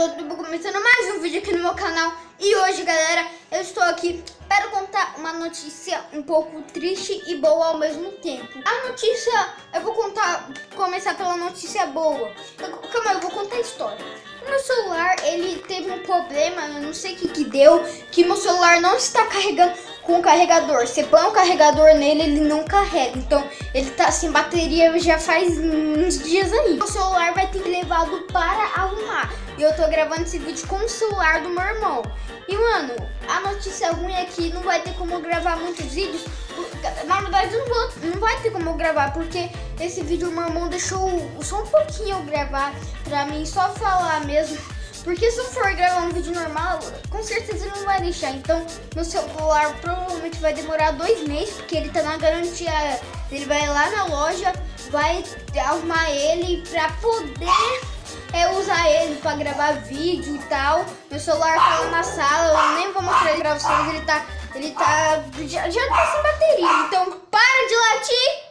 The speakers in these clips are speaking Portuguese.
galera, eu tô começando mais um vídeo aqui no meu canal. E hoje, galera, eu estou aqui para contar uma notícia um pouco triste e boa ao mesmo tempo. A notícia, eu vou contar, começar pela notícia boa. Eu, Calma, eu vou contar a história. Meu celular, ele teve um problema, eu não sei o que que deu Que meu celular não está carregando com o carregador. Você põe o carregador nele, ele não carrega. Então, ele tá sem bateria já faz uns dias aí. O celular vai ter que levado para arrumar E eu tô gravando esse vídeo com o celular do meu irmão E, mano, a notícia ruim é que não vai ter como gravar muitos vídeos Na verdade, não, vou, não vai ter como gravar Porque esse vídeo meu irmão deixou só um pouquinho eu gravar Pra mim só falar mesmo porque se eu for gravar um vídeo normal, com certeza ele não vai deixar. Então, meu celular provavelmente vai demorar dois meses, porque ele tá na garantia. Ele vai lá na loja, vai arrumar ele pra poder é, usar ele pra gravar vídeo e tal. Meu celular tá lá na sala, eu nem vou mostrar ele pra vocês, ele tá... Ele tá... Já, já tá sem bateria. Então, para de latir,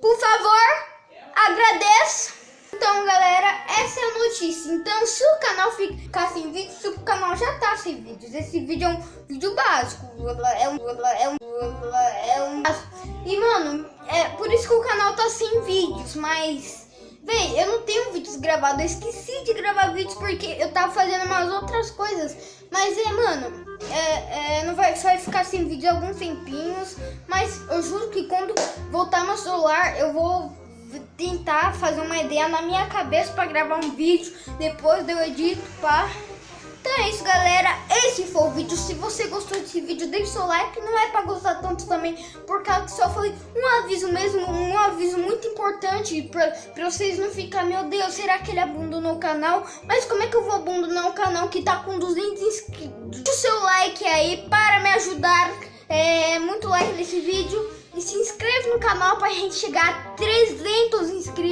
por favor. Agradeço. Então, galera, essa é a notícia. Então, se o canal ficar sem vídeo, se o canal já tá sem vídeos, esse vídeo é um vídeo básico. É um... É um... É um... E, mano, é por isso que o canal tá sem vídeos, mas... Véi, eu não gravados, eu esqueci de gravar vídeos porque eu tava fazendo umas outras coisas. Mas é, mano, é, é, não vai, vai ficar sem vídeo alguns tempinhos. Mas eu juro que quando voltar meu celular, eu vou tentar fazer uma ideia na minha cabeça para gravar um vídeo. Depois eu edito, pá. Então é isso, galera. Esse foi o vídeo. Se você gostou desse vídeo, deixe seu like. Não é para gostar tanto também, por causa que só foi um aviso mesmo, um aviso muito importante para vocês não ficar, meu Deus, será que ele abandonou o canal? Mas como é que eu vou abandonar o canal que tá com 200 inscritos? Deixe seu like aí para me ajudar. É, muito like nesse vídeo. E se inscreve no canal pra gente chegar a 300 inscritos.